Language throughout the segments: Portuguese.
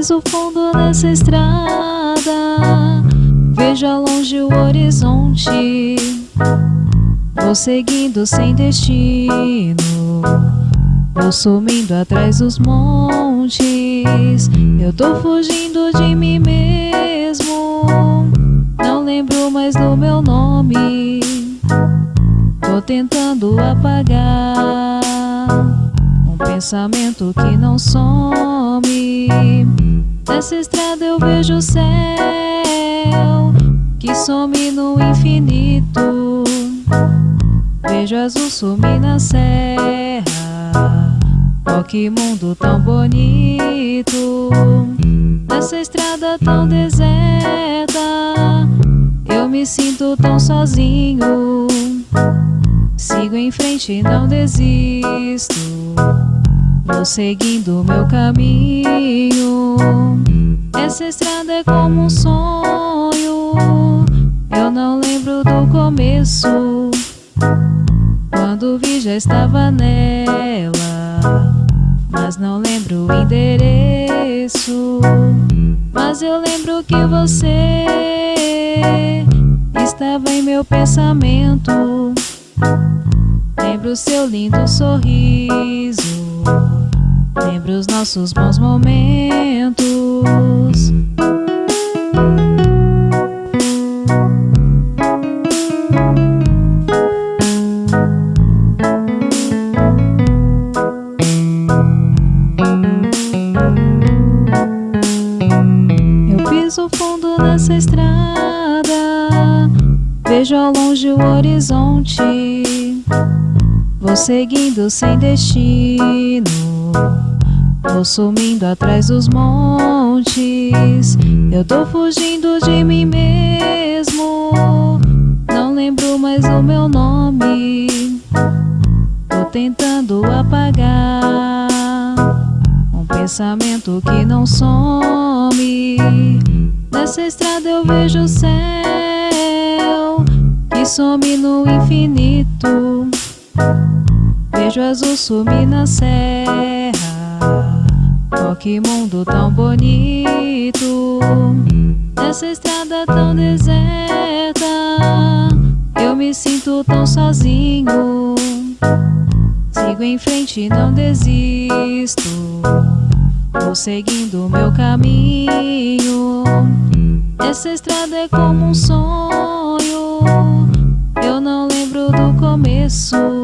piso fundo nessa estrada. Vejo ao longe o horizonte Vou seguindo sem destino. Vou sumindo atrás dos montes. Eu tô fugindo de mim mesmo. Não lembro mais do meu nome. Tô tentando apagar Um pensamento que não some Nessa estrada eu vejo o céu Que some no infinito. Vejo azul sumir na serra. Oh, que mundo tão bonito. Nessa estrada tão deserta Eu me sinto tão sozinho. Sigo em frente e não desisto Vou seguindo meu caminho. Essa estrada é como um sonho. Eu não lembro do começo. Quando vi já estava nela. Mas não lembro o endereço. Mas eu lembro que você Estava em meu pensamento. Lembro seu lindo sorriso Lembro os nossos bons momentos. Eu piso fundo nessa estrada. Vejo ao longe o horizonte Vou seguindo sem destino. Vou sumindo atrás dos montes. Eu tô fugindo de mim mesmo. Não lembro mais o meu nome. Tô tentando apagar Um pensamento que não some. Nessa estrada eu vejo o céu Que some no infinito Vejo azul sumir na serra. Oh, que mundo tão bonito. Nessa estrada tão deserta. Eu me sinto tão sozinho. Sigo em frente e não desisto. Vou seguindo meu caminho. Essa estrada é como um sonho. Eu não lembro do começo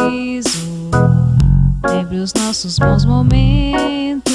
sorriso, lembre os nossos bons momentos.